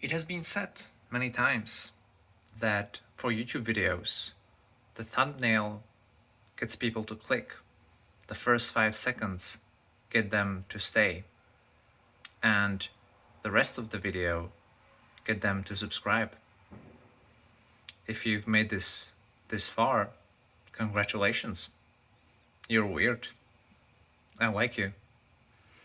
It has been said many times that for YouTube videos, the thumbnail gets people to click. The first five seconds get them to stay. And the rest of the video get them to subscribe. If you've made this this far, congratulations. You're weird. I like you.